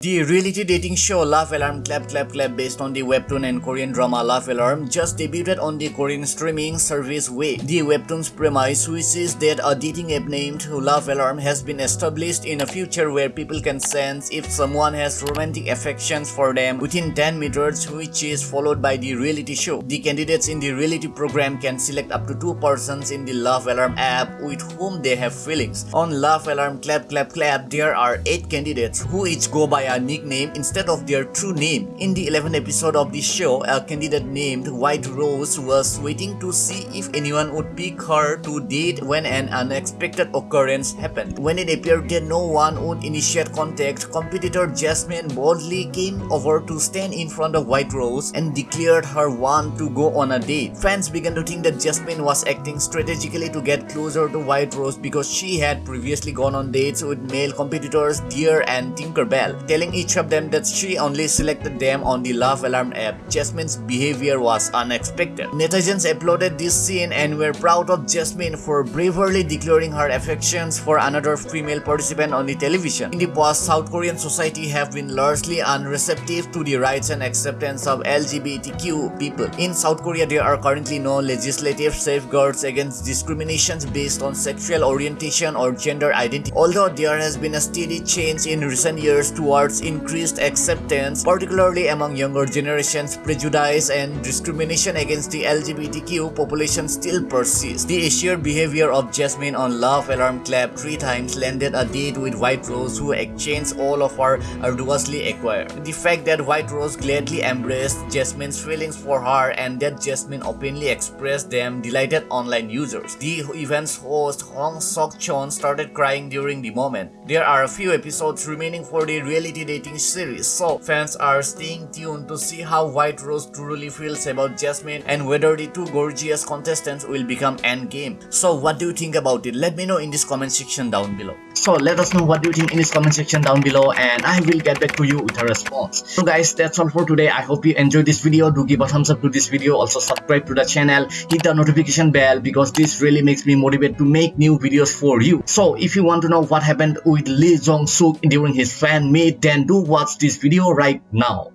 The reality dating show Love Alarm Clap Clap Clap based on the webtoon and Korean drama Love Alarm just debuted on the Korean streaming service Wavve. The webtoon's premise which is that a dating app named Love Alarm has been established in a future where people can sense if someone has romantic affections for them within 10 meters which is followed by the reality show. The candidates in the reality program can select up to two persons in the Love Alarm app with whom they have feelings. On Love Alarm Clap Clap Clap there are 8 candidates who each go by a nickname instead of their true name. In the 11th episode of the show, a candidate named White Rose was waiting to see if anyone would pick her to date when an unexpected occurrence happened. When it appeared that no one would initiate contact, competitor Jasmine boldly came over to stand in front of White Rose and declared her want to go on a date. Fans began to think that Jasmine was acting strategically to get closer to White Rose because she had previously gone on dates with male competitors Deer and Tinkerbell, telling each of them that she only selected them on the Love Alarm app, Jasmine's behavior was unexpected. Netizens applauded this scene and were proud of Jasmine for bravely declaring her affections for another female participant on the television. In the past, South Korean society have been largely unreceptive to the rights and acceptance of LGBTQ people. In South Korea, there are currently no legislative safeguards against discriminations based on sexual orientation or gender identity. Although there has been a steady change in recent years towards increased acceptance, particularly among younger generations, prejudice and discrimination against the LGBTQ population still persists. The assured behavior of Jasmine on Love Alarm Clap three times landed a date with White Rose who exchanged all of her arduously acquired. The fact that White Rose gladly embraced Jasmine's feelings for her and that Jasmine openly expressed them delighted online users. The event's host Hong Sok Chon started crying during the moment. There are a few episodes remaining for the reality dating series, so fans are staying tuned to see how White Rose truly feels about Jasmine and whether the two gorgeous contestants will become endgame. So what do you think about it? Let me know in this comment section down below. So let us know what do you think in this comment section down below and I will get back to you with a response. So guys, that's all for today. I hope you enjoyed this video. Do give a thumbs up to this video. Also subscribe to the channel. Hit the notification bell because this really makes me motivated to make new videos for you. So if you want to know what happened with Lee Jong Suk during his fan meet, then do watch this video right now.